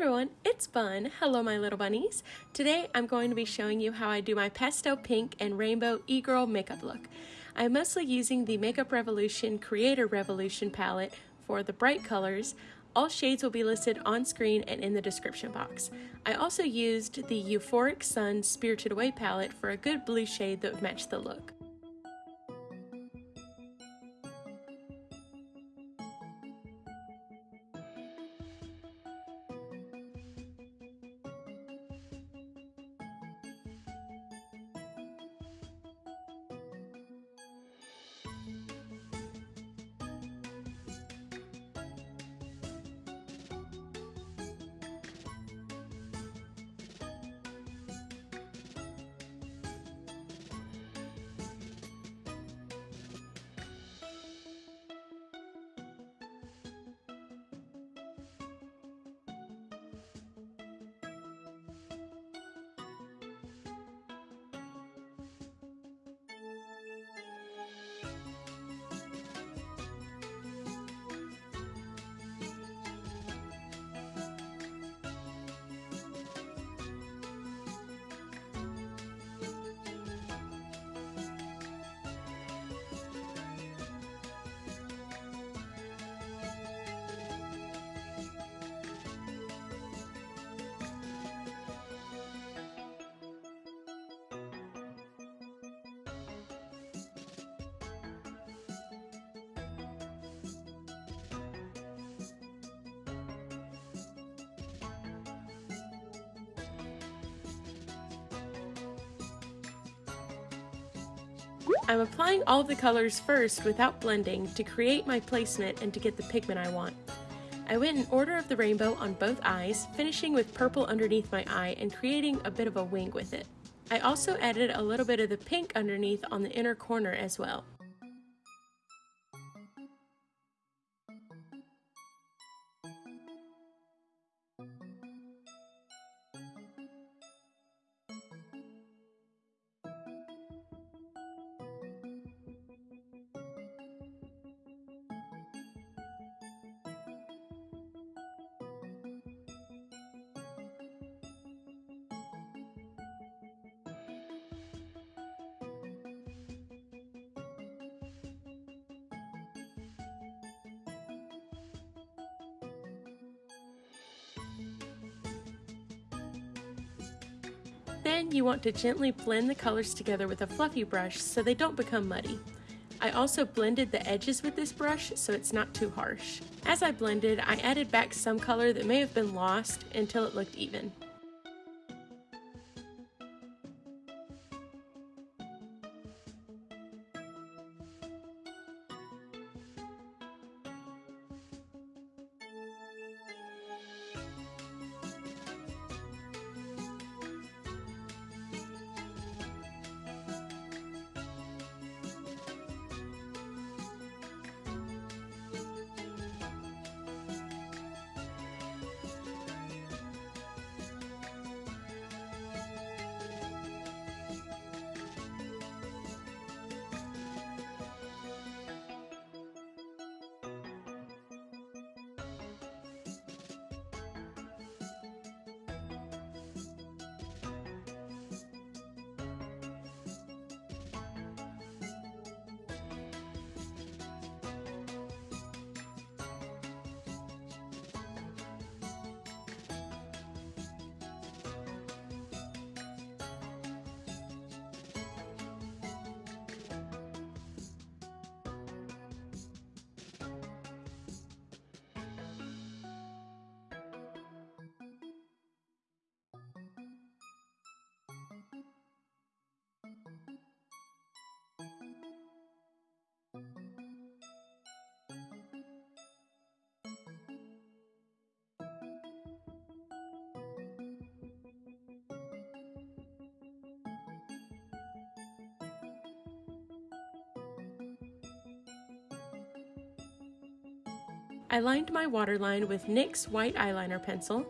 everyone, it's Bun. Hello my little bunnies. Today I'm going to be showing you how I do my pastel pink and rainbow e-girl makeup look. I'm mostly using the Makeup Revolution Creator Revolution palette for the bright colors. All shades will be listed on screen and in the description box. I also used the Euphoric Sun Spirited Away palette for a good blue shade that would match the look. I'm applying all the colors first without blending to create my placement and to get the pigment I want. I went in order of the rainbow on both eyes, finishing with purple underneath my eye and creating a bit of a wing with it. I also added a little bit of the pink underneath on the inner corner as well. Then you want to gently blend the colors together with a fluffy brush so they don't become muddy. I also blended the edges with this brush so it's not too harsh. As I blended, I added back some color that may have been lost until it looked even. I lined my waterline with NYX white eyeliner pencil.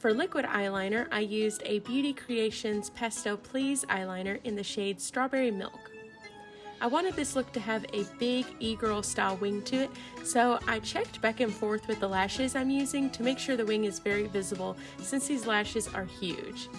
For liquid eyeliner, I used a Beauty Creations Pesto Please eyeliner in the shade Strawberry Milk. I wanted this look to have a big e-girl style wing to it, so I checked back and forth with the lashes I'm using to make sure the wing is very visible since these lashes are huge.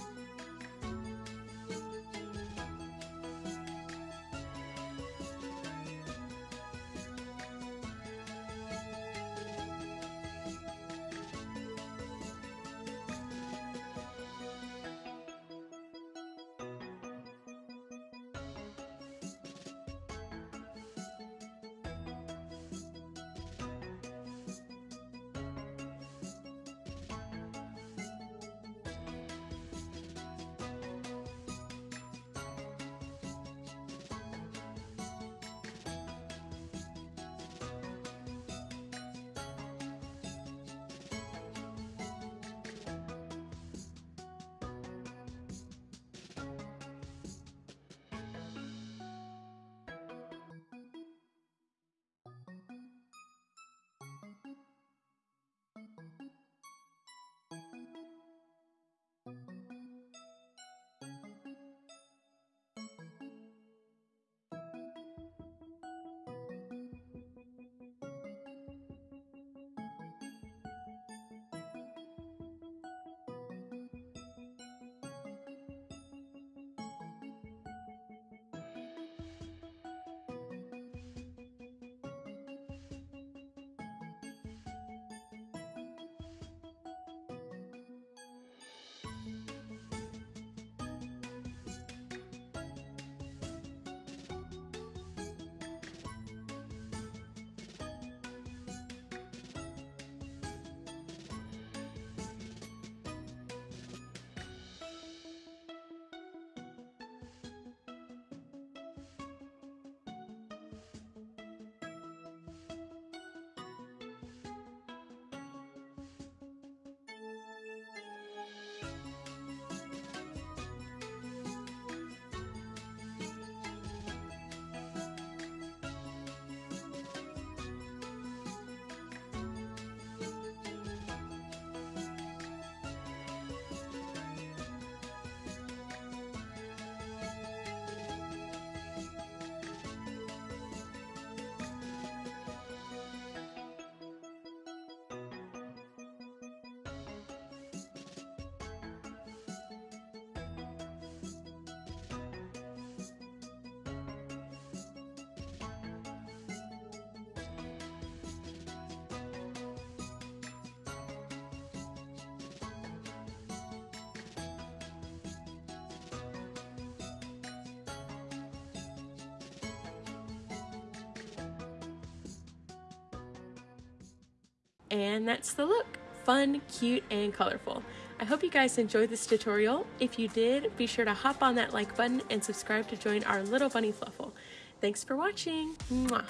And that's the look. Fun, cute, and colorful. I hope you guys enjoyed this tutorial. If you did, be sure to hop on that like button and subscribe to join our little bunny fluffle. Thanks for watching. Mwah.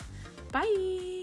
Bye.